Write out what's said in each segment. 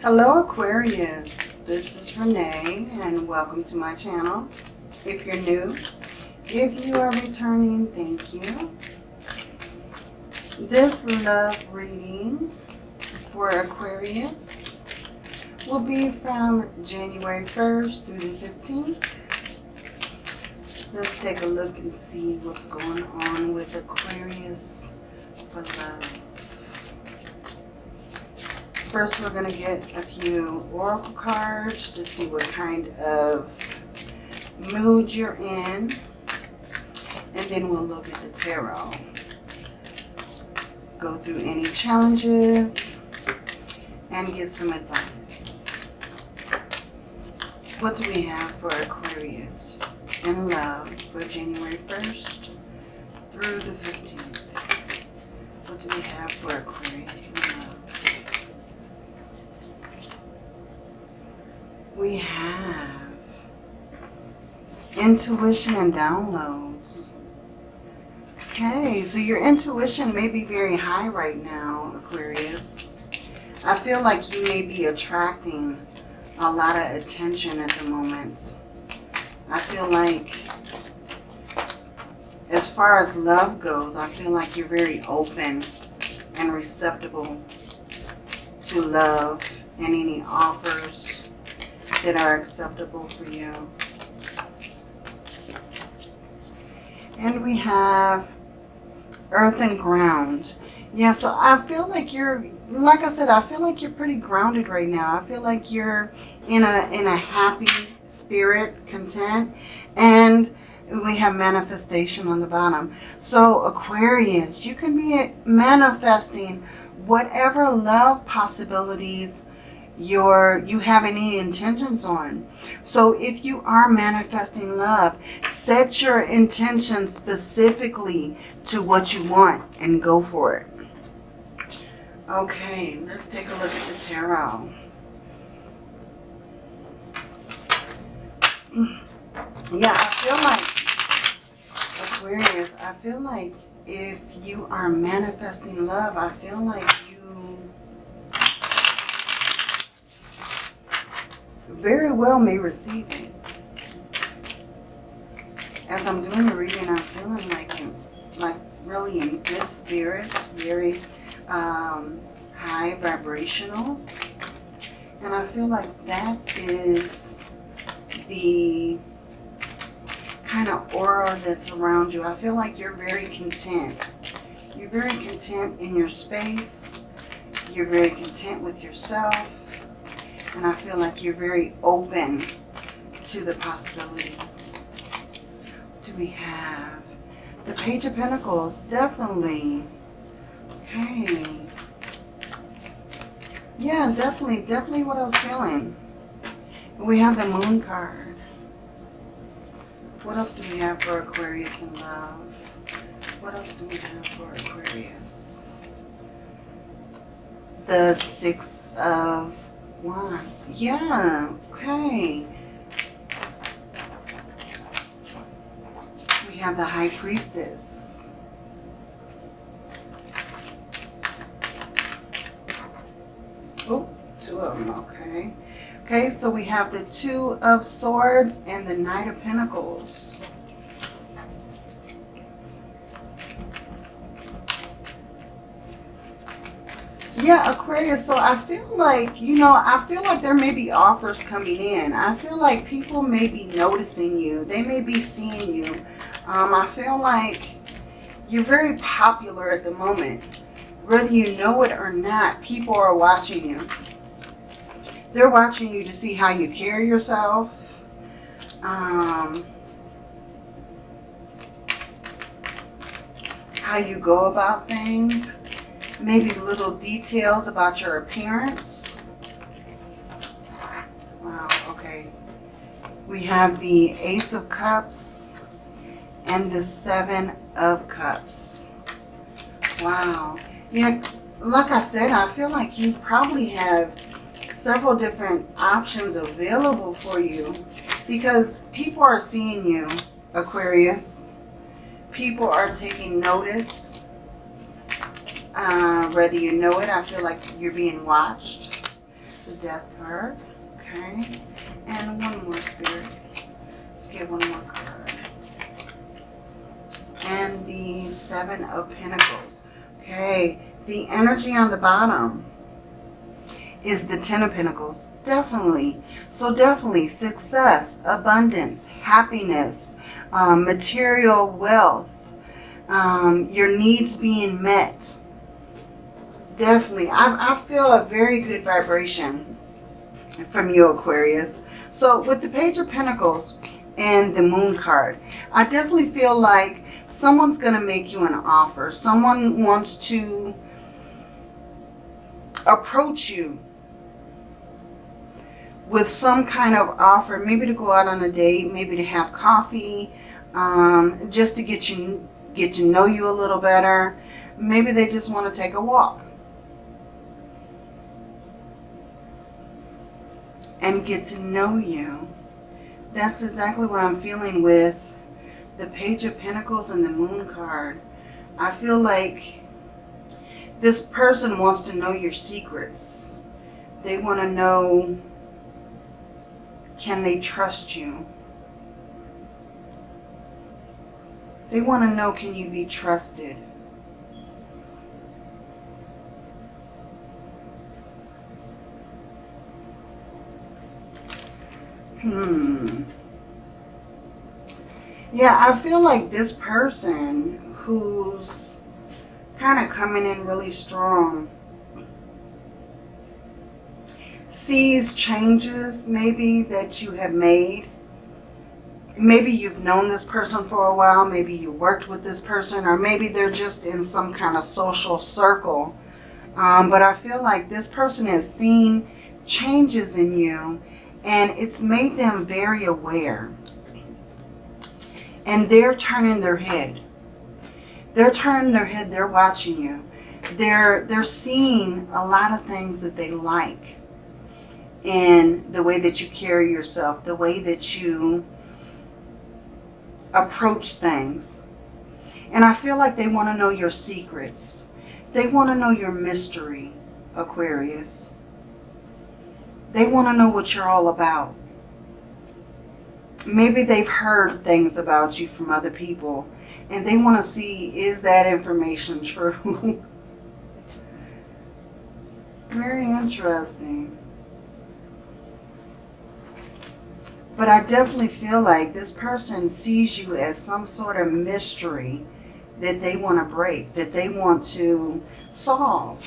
Hello Aquarius, this is Renee and welcome to my channel. If you're new, if you are returning, thank you. This love reading for Aquarius will be from January 1st through the 15th. Let's take a look and see what's going on with Aquarius for love. First, we're going to get a few oracle cards to see what kind of mood you're in. And then we'll look at the tarot. Go through any challenges and get some advice. What do we have for Aquarius in love for January 1st through the 15th? What do we have for Aquarius in love? We have intuition and downloads. Okay, so your intuition may be very high right now, Aquarius. I feel like you may be attracting a lot of attention at the moment. I feel like as far as love goes, I feel like you're very open and receptible to love and any offers that are acceptable for you. And we have earth and ground. Yeah, so I feel like you're, like I said, I feel like you're pretty grounded right now. I feel like you're in a, in a happy spirit, content. And we have manifestation on the bottom. So Aquarius, you can be manifesting whatever love possibilities your you have any intentions on. So if you are manifesting love, set your intention specifically to what you want and go for it. Okay, let's take a look at the tarot. Mm. Yeah, I feel like, Aquarius, I feel like if you are manifesting love, I feel like very well may receive it. As I'm doing the reading, I'm feeling like, in, like really in good spirits, very um, high vibrational. And I feel like that is the kind of aura that's around you. I feel like you're very content. You're very content in your space. You're very content with yourself. And I feel like you're very open to the possibilities. Do we have? The Page of Pentacles, definitely. Okay. Yeah, definitely, definitely what I was feeling. We have the Moon card. What else do we have for Aquarius in love? What else do we have for Aquarius? The Six of Wands. Yeah, okay. We have the High Priestess. Oh, two of them, okay. Okay, so we have the Two of Swords and the Knight of Pentacles. Yeah, Aquarius. So I feel like, you know, I feel like there may be offers coming in. I feel like people may be noticing you. They may be seeing you. Um, I feel like you're very popular at the moment. Whether you know it or not, people are watching you. They're watching you to see how you carry yourself. Um, how you go about things maybe little details about your appearance. Wow, okay. We have the Ace of Cups and the Seven of Cups. Wow. Yeah, like I said, I feel like you probably have several different options available for you because people are seeing you, Aquarius. People are taking notice uh, whether you know it, I feel like you're being watched. the death card. Okay. And one more spirit. Let's get one more card. And the seven of pentacles. Okay. The energy on the bottom is the Ten of Pentacles. Definitely. So definitely success, abundance, happiness, um, material wealth, um, your needs being met. Definitely. I, I feel a very good vibration from you, Aquarius. So with the Page of Pentacles and the Moon card, I definitely feel like someone's going to make you an offer. Someone wants to approach you with some kind of offer, maybe to go out on a date, maybe to have coffee, um, just to get you get to know you a little better. Maybe they just want to take a walk. And get to know you. That's exactly what I'm feeling with the Page of Pentacles and the Moon card. I feel like this person wants to know your secrets. They want to know can they trust you? They want to know, can you be trusted? Hmm. Yeah, I feel like this person who's kind of coming in really strong sees changes maybe that you have made. Maybe you've known this person for a while. Maybe you worked with this person or maybe they're just in some kind of social circle. Um, but I feel like this person has seen changes in you and it's made them very aware. And they're turning their head. They're turning their head. They're watching you. They're, they're seeing a lot of things that they like in the way that you carry yourself, the way that you approach things. And I feel like they want to know your secrets. They want to know your mystery, Aquarius. They want to know what you're all about. Maybe they've heard things about you from other people and they want to see, is that information true? Very interesting. But I definitely feel like this person sees you as some sort of mystery that they want to break, that they want to solve.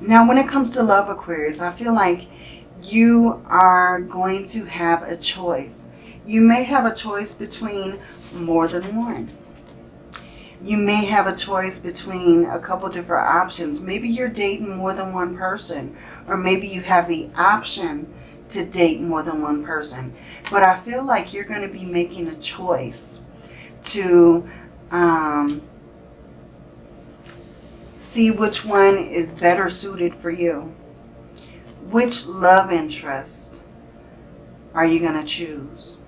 Now, when it comes to love, Aquarius, I feel like you are going to have a choice. You may have a choice between more than one. You may have a choice between a couple different options. Maybe you're dating more than one person, or maybe you have the option to date more than one person. But I feel like you're going to be making a choice to um, see which one is better suited for you. Which love interest are you going to choose?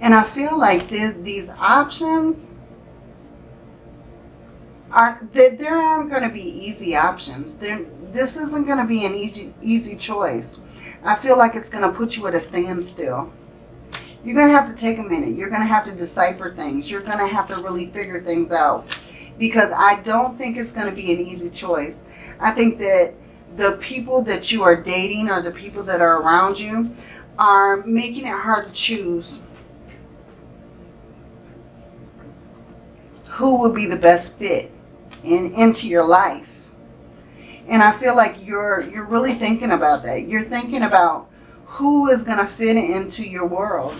And I feel like th these options are that there aren't going to be easy options. There, this isn't going to be an easy easy choice. I feel like it's going to put you at a standstill. You're going to have to take a minute. You're going to have to decipher things. You're going to have to really figure things out. Because I don't think it's going to be an easy choice. I think that the people that you are dating or the people that are around you are making it hard to choose who would be the best fit in, into your life. And I feel like you're, you're really thinking about that. You're thinking about who is going to fit into your world.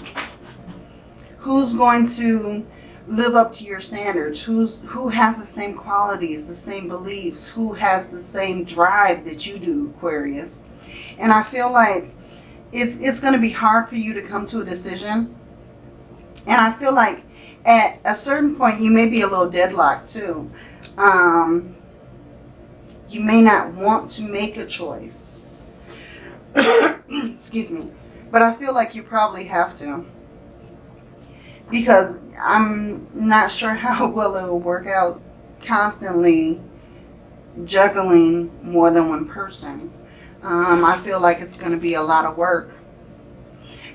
Who's going to live up to your standards? Who's, who has the same qualities, the same beliefs? Who has the same drive that you do, Aquarius? And I feel like it's, it's going to be hard for you to come to a decision. And I feel like at a certain point, you may be a little deadlocked too um, you may not want to make a choice. Excuse me. But I feel like you probably have to. because I'm not sure how well it will work out constantly juggling more than one person. Um, I feel like it's going to be a lot of work.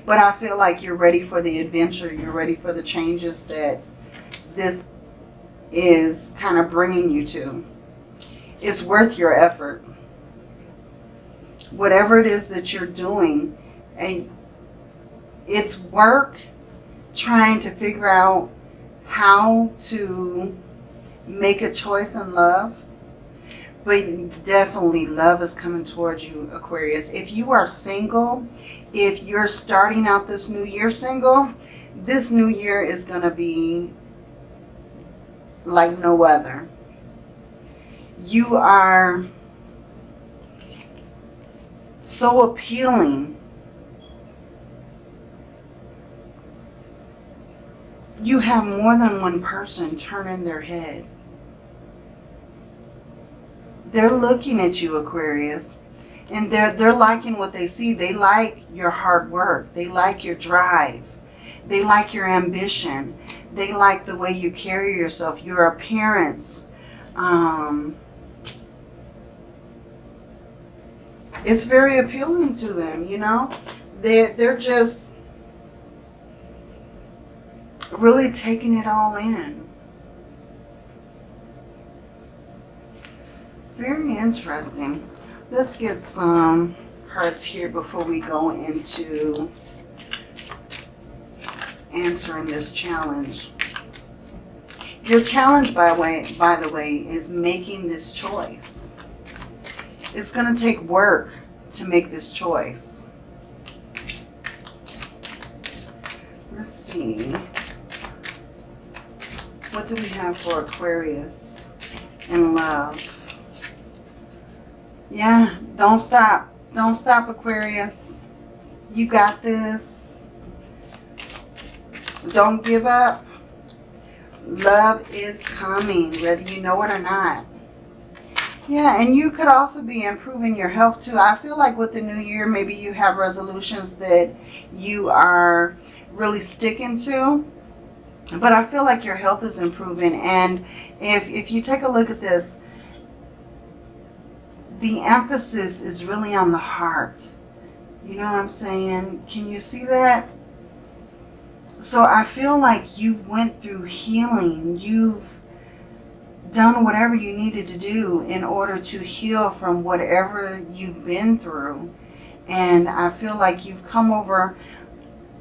But I feel like you're ready for the adventure. You're ready for the changes that this is kind of bringing you to. It's worth your effort. Whatever it is that you're doing, and it's work trying to figure out how to make a choice in love. But definitely love is coming towards you, Aquarius. If you are single, if you're starting out this new year single, this new year is going to be like no other. You are so appealing. You have more than one person turning their head. They're looking at you, Aquarius, and they're, they're liking what they see. They like your hard work. They like your drive. They like your ambition. They like the way you carry yourself, your appearance. Um, it's very appealing to them, you know. They're, they're just really taking it all in. Very interesting. Let's get some cards here before we go into answering this challenge. Your challenge, by, way, by the way, is making this choice. It's going to take work to make this choice. Let's see. What do we have for Aquarius in love? Yeah, don't stop. Don't stop, Aquarius. You got this. Don't give up. Love is coming, whether you know it or not. Yeah, and you could also be improving your health too. I feel like with the new year, maybe you have resolutions that you are really sticking to. But I feel like your health is improving. And if, if you take a look at this, the emphasis is really on the heart. You know what I'm saying? Can you see that? So I feel like you went through healing. You've done whatever you needed to do in order to heal from whatever you've been through. And I feel like you've come over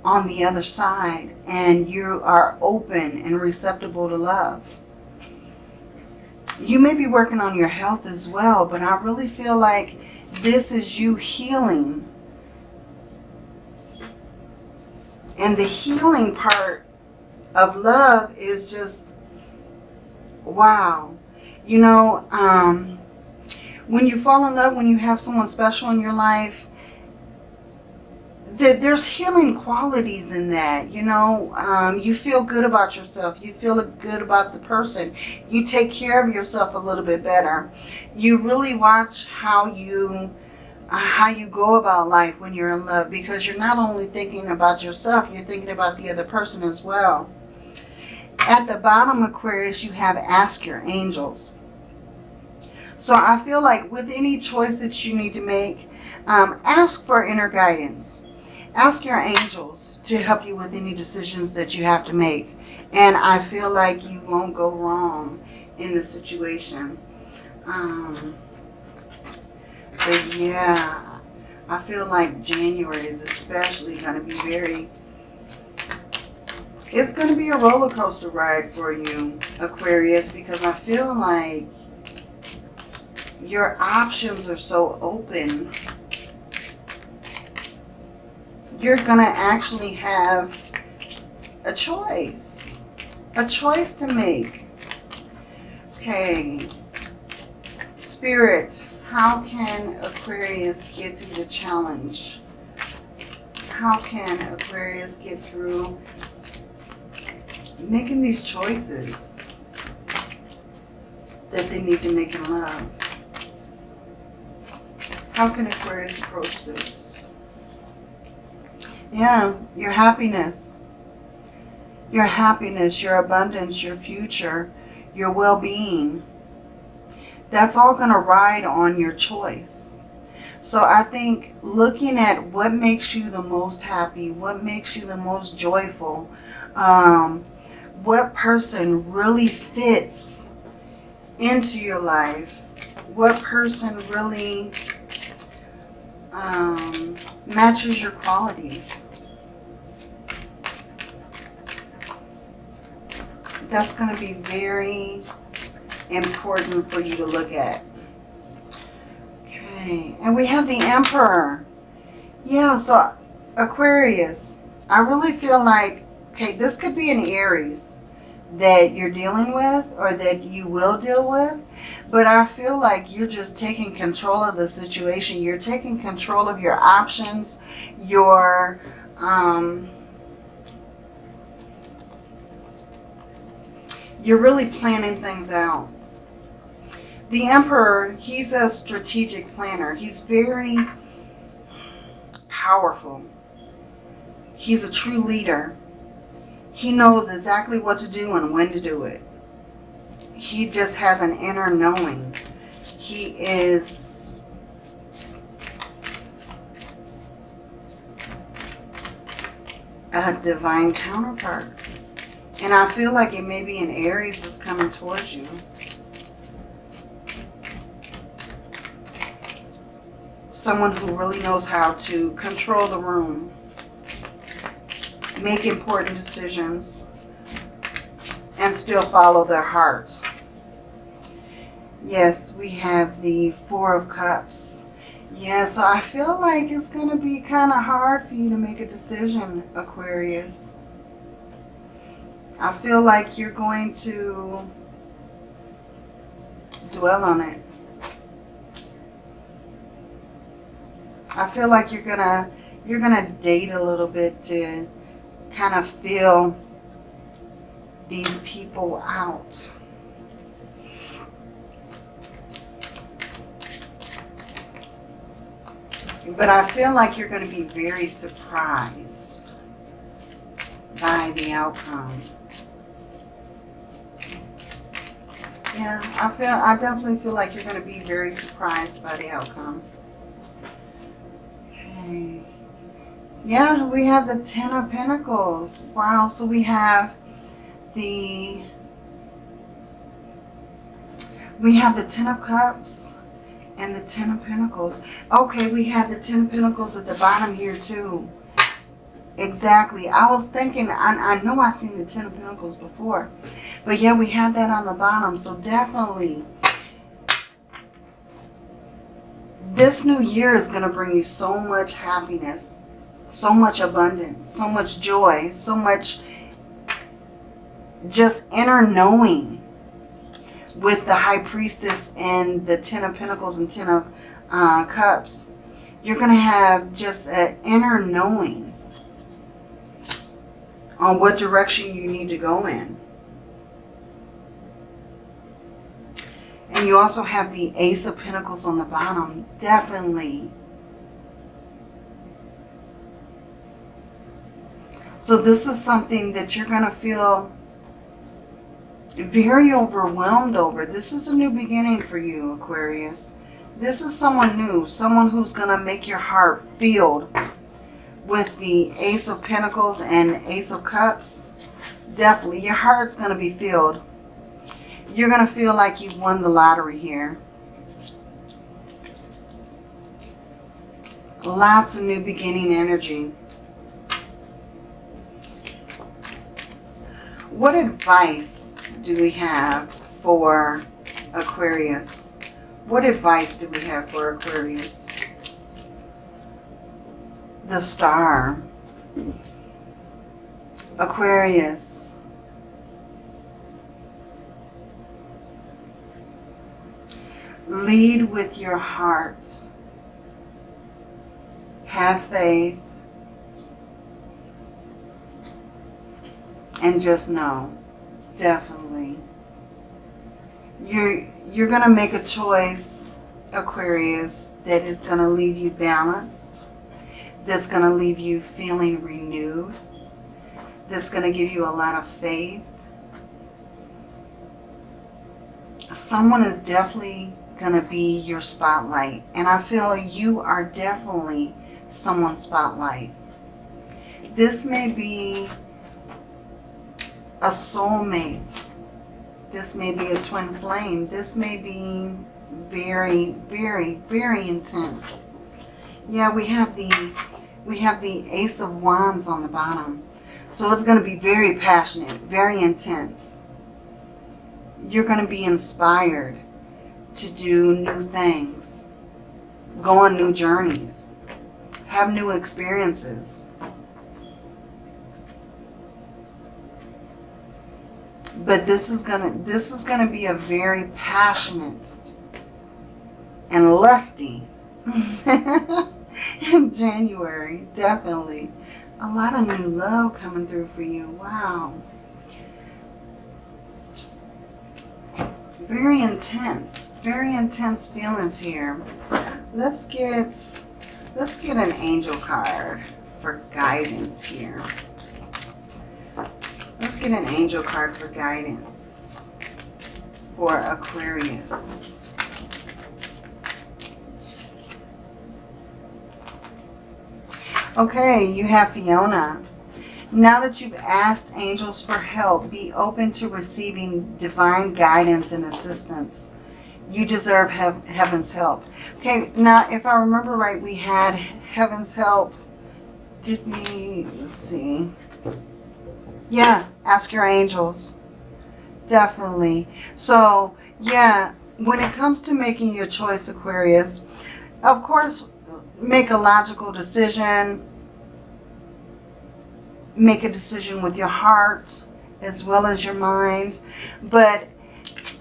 on the other side and you are open and receptive to love. You may be working on your health as well, but I really feel like this is you healing And the healing part of love is just, wow. You know, um, when you fall in love, when you have someone special in your life, there's healing qualities in that. You know, um, you feel good about yourself. You feel good about the person. You take care of yourself a little bit better. You really watch how you how you go about life when you're in love because you're not only thinking about yourself, you're thinking about the other person as well. At the bottom, Aquarius, you have ask your angels. So I feel like with any choice that you need to make, um, ask for inner guidance. Ask your angels to help you with any decisions that you have to make. And I feel like you won't go wrong in the situation. Um, but yeah, I feel like January is especially going to be very... It's going to be a roller coaster ride for you, Aquarius, because I feel like your options are so open. You're going to actually have a choice. A choice to make. Okay. Spirit, how can Aquarius get through the challenge? How can Aquarius get through making these choices that they need to make in love? How can Aquarius approach this? Yeah, your happiness. your happiness, your abundance, your future, your well-being. That's all going to ride on your choice. So I think looking at what makes you the most happy, what makes you the most joyful, um, what person really fits into your life, what person really um, matches your qualities. That's going to be very important for you to look at. Okay, and we have the Emperor. Yeah, so Aquarius, I really feel like, okay, this could be an Aries that you're dealing with or that you will deal with. But I feel like you're just taking control of the situation. You're taking control of your options, your... Um, you're really planning things out. The Emperor, he's a strategic planner. He's very powerful. He's a true leader. He knows exactly what to do and when to do it. He just has an inner knowing. He is a divine counterpart. And I feel like it may be an Aries that's coming towards you. someone who really knows how to control the room, make important decisions, and still follow their heart. Yes, we have the Four of Cups. Yeah, so I feel like it's going to be kind of hard for you to make a decision, Aquarius. I feel like you're going to dwell on it. I feel like you're gonna you're gonna date a little bit to kind of feel these people out. But I feel like you're going to be very surprised by the outcome. Yeah, I feel I definitely feel like you're going to be very surprised by the outcome. Yeah, we have the Ten of Pentacles. Wow, so we have the we have the Ten of Cups and the Ten of Pentacles. Okay, we have the Ten of Pentacles at the bottom here too. Exactly. I was thinking, I, I know I've seen the Ten of Pentacles before. But yeah, we had that on the bottom. So definitely, this new year is going to bring you so much happiness so much abundance, so much joy, so much just inner knowing with the High Priestess and the Ten of Pentacles and Ten of uh, Cups. You're going to have just an inner knowing on what direction you need to go in. And you also have the Ace of Pentacles on the bottom. Definitely So this is something that you're going to feel very overwhelmed over. This is a new beginning for you, Aquarius. This is someone new, someone who's going to make your heart filled with the Ace of Pentacles and Ace of Cups. Definitely, your heart's going to be filled. You're going to feel like you've won the lottery here. Lots of new beginning energy. What advice do we have for Aquarius? What advice do we have for Aquarius? The star. Aquarius. Lead with your heart. Have faith. And just know, definitely, you're, you're going to make a choice, Aquarius, that is going to leave you balanced, that's going to leave you feeling renewed, that's going to give you a lot of faith. Someone is definitely going to be your spotlight. And I feel you are definitely someone's spotlight. This may be a soulmate. This may be a twin flame. This may be very, very, very intense. Yeah, we have the we have the Ace of Wands on the bottom. So it's going to be very passionate, very intense. You're going to be inspired to do new things, go on new journeys, have new experiences. But this is gonna this is gonna be a very passionate and lusty in January, definitely. A lot of new love coming through for you. Wow. Very intense, very intense feelings here. Let's get, let's get an angel card for guidance here. Get an angel card for guidance for Aquarius. Okay, you have Fiona. Now that you've asked angels for help, be open to receiving divine guidance and assistance. You deserve he heaven's help. Okay, now if I remember right, we had heaven's help. Did we, let's see. Yeah, ask your angels. Definitely. So, yeah, when it comes to making your choice, Aquarius, of course, make a logical decision. Make a decision with your heart as well as your mind. But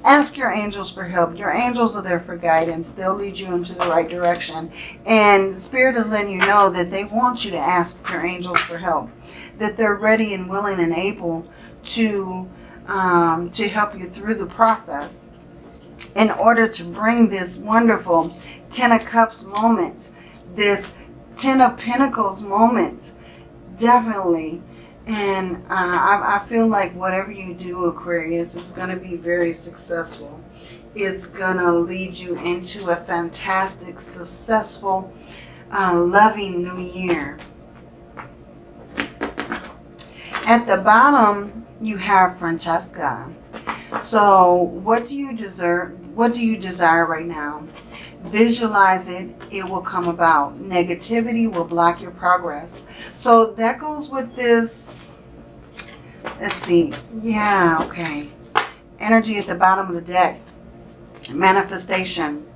ask your angels for help. Your angels are there for guidance. They'll lead you into the right direction. And Spirit is letting you know that they want you to ask your angels for help. That they're ready and willing and able to, um, to help you through the process in order to bring this wonderful Ten of Cups moment, this Ten of Pentacles moment, definitely. And uh, I, I feel like whatever you do, Aquarius, is going to be very successful. It's going to lead you into a fantastic, successful, uh, loving new year. At the bottom, you have Francesca. So what do you deserve? What do you desire right now? Visualize it. It will come about. Negativity will block your progress. So that goes with this. Let's see. Yeah, okay. Energy at the bottom of the deck. Manifestation.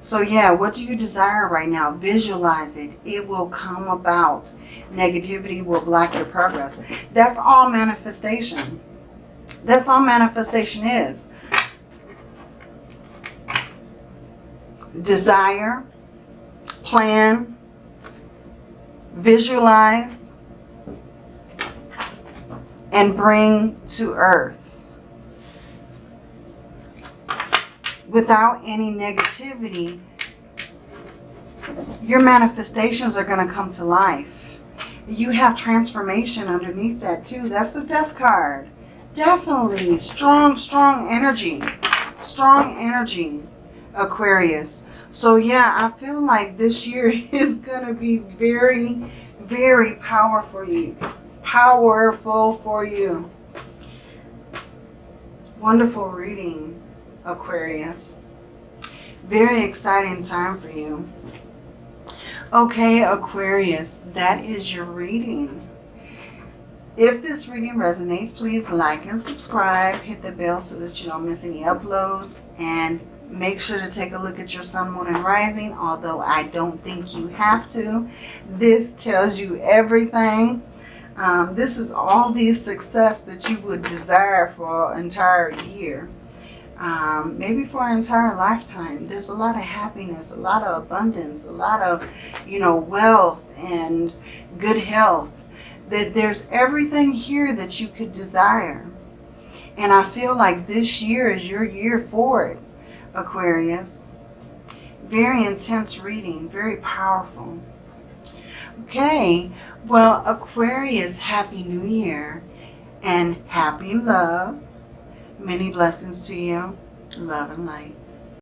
So yeah, what do you desire right now? Visualize it. It will come about. Negativity will block your progress. That's all manifestation. That's all manifestation is. Desire, plan, visualize, and bring to earth. Without any negativity, your manifestations are going to come to life. You have transformation underneath that too. That's the death card. Definitely strong, strong energy. Strong energy, Aquarius. So yeah, I feel like this year is going to be very, very powerful for you. Powerful for you. Wonderful reading, Aquarius. Very exciting time for you. Okay, Aquarius, that is your reading. If this reading resonates, please like and subscribe. Hit the bell so that you don't miss any uploads. And make sure to take a look at your sun, moon, and rising. Although I don't think you have to. This tells you everything. Um, this is all the success that you would desire for an entire year. Um, maybe for an entire lifetime. There's a lot of happiness, a lot of abundance, a lot of, you know, wealth and good health that there's everything here that you could desire. And I feel like this year is your year for it, Aquarius. Very intense reading, very powerful. Okay, well, Aquarius, Happy New Year. and happy love. Many blessings to you. Love and light.